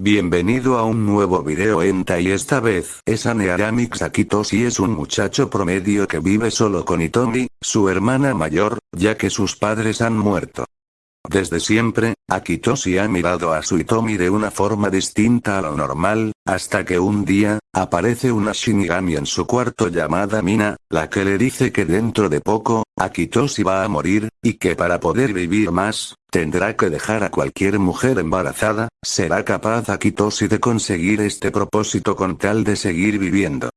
Bienvenido a un nuevo video Enta y esta vez es Anearamix Akitoshi es un muchacho promedio que vive solo con Itomi, su hermana mayor, ya que sus padres han muerto. Desde siempre, Akitoshi ha mirado a su Itomi de una forma distinta a lo normal, hasta que un día, aparece una Shinigami en su cuarto llamada Mina, la que le dice que dentro de poco, Akitoshi va a morir, y que para poder vivir más, tendrá que dejar a cualquier mujer embarazada, será capaz Akitoshi de conseguir este propósito con tal de seguir viviendo.